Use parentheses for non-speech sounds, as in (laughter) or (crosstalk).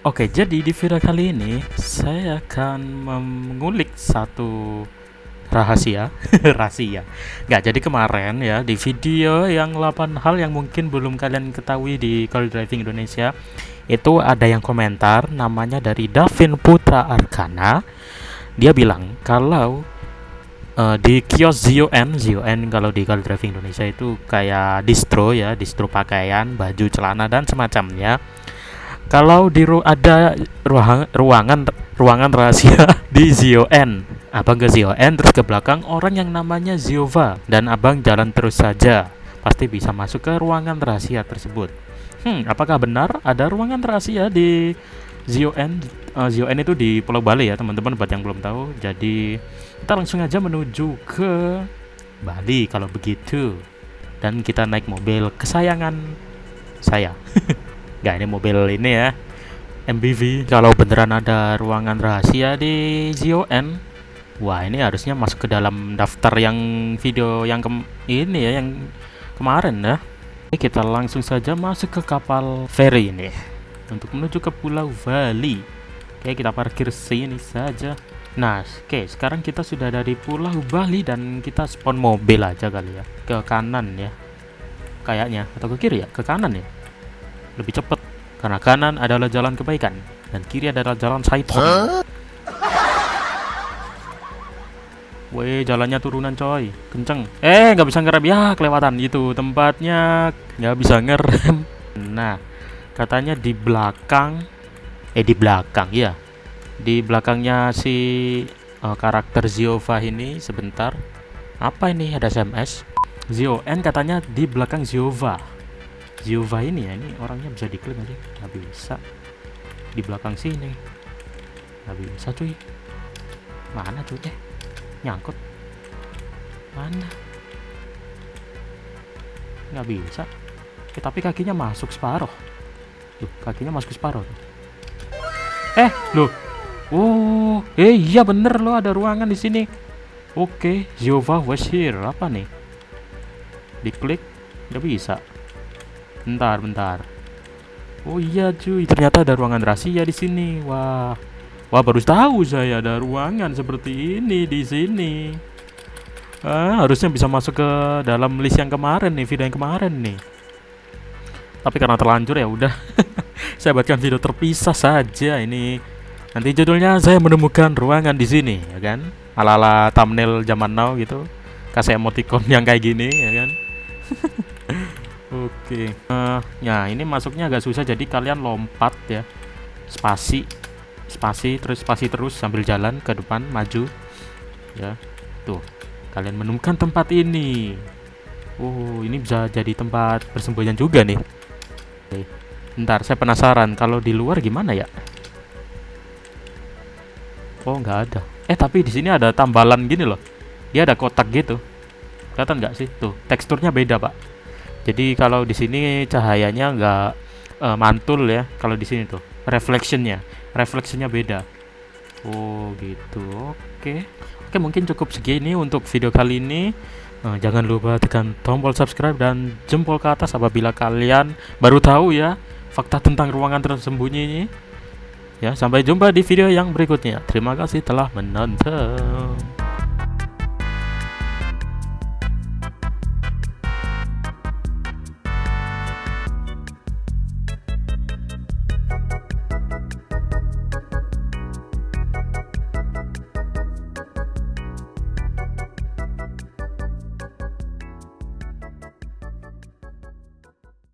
Oke, jadi di video kali ini saya akan mengulik satu rahasia, (laughs) rahasia. Nggak, jadi kemarin ya di video yang 8 hal yang mungkin belum kalian ketahui di Call Driving Indonesia itu ada yang komentar namanya dari Davin Putra Arkana. Dia bilang kalau uh, di kios ZON, ZON kalau di Call Driving Indonesia itu kayak distro ya, distro pakaian, baju, celana dan semacamnya kalau di ru ada ruang ruangan ruangan rahasia (laughs) di ZON abang ke ZON terus ke belakang orang yang namanya Ziova. Dan abang jalan terus saja. Pasti bisa masuk ke ruangan rahasia tersebut. Hmm apakah benar ada ruangan rahasia di ZON uh, eh, ZON itu di Pulau Bali ya teman-teman buat yang belum tahu. Jadi kita langsung aja menuju ke Bali kalau begitu. Dan kita naik mobil kesayangan saya (laughs) Gak ini mobil ini ya MBV kalau beneran ada ruangan rahasia di ZON wah ini harusnya masuk ke dalam daftar yang video yang ke ini ya yang kemarin ya. Kita langsung saja masuk ke kapal ferry ini. Untuk menuju ke Pulau Bali. Oke kita parkir sini saja. Nah oke sekarang kita sudah ada di Pulau Bali dan kita spawn mobil aja kali ya. Ke kanan ya kayaknya. Atau ke kiri ya ke kanan ya lebih cepat karena kanan adalah jalan kebaikan dan kiri adalah jalan syaitan. Huh? Weh, jalannya turunan coy, kenceng. Eh, nggak bisa ngerem ya, kelewatan itu tempatnya nggak bisa ngerem. (laughs) Nah, katanya di belakang, eh di belakang ya, di belakangnya si uh, karakter Ziova ini sebentar. Apa ini ada SMS? Zio N katanya di belakang Ziova. Ziova ini ya ini orangnya bisa diklaim aja. Nggak bisa. Di belakang sini. Nggak bisa cuy. Mana cuy nyangkut. Mana? Nggak bisa. Eh, tapi kakinya masuk separuh Loh, kakinya masuk separuh eh loh. Oh eh iya bener loh ada ruangan di sini. Oke Ziova was here apa nih? Diklik nggak bisa Bentar, bentar. Oh iya cuy, ternyata ada ruangan rahasia di sini. Wah. Wah, baru tahu saya ada ruangan seperti ini di sini. Ah, harusnya bisa masuk ke dalam list yang kemarin nih, video yang kemarin nih. Tapi karena terlanjur ya udah. (laughs) saya buatkan video terpisah saja ini. Nanti judulnya saya menemukan ruangan di sini, ya kan? Ala-ala thumbnail zaman now gitu. Kasih emoticon yang kayak gini, ya kan? (laughs) Oke. Uh, ya ini masuknya agak susah jadi kalian lompat ya. Spasi, spasi terus spasi terus sambil jalan ke depan maju. Ya. Tuh. Kalian menemukan tempat ini. Oh, ini bisa jadi tempat persembunyian juga nih. Oke. Ntar saya penasaran kalau di luar gimana ya? Oh, nggak ada. Eh, tapi di sini ada tambalan gini loh. Dia ada kotak gitu. Kelihatan nggak sih? Tuh, teksturnya beda, Pak jadi kalau di sini cahayanya nggak uh, mantul ya kalau di sini tuh reflectionnya reflectionnya beda. Oh gitu oke. Oke mungkin cukup segini untuk video kali ini. Uh, jangan lupa tekan tombol subscribe dan jempol ke atas apabila kalian baru tahu ya fakta tentang ruangan tersembunyi ini. Ya sampai jumpa di video yang berikutnya. Terima kasih telah menonton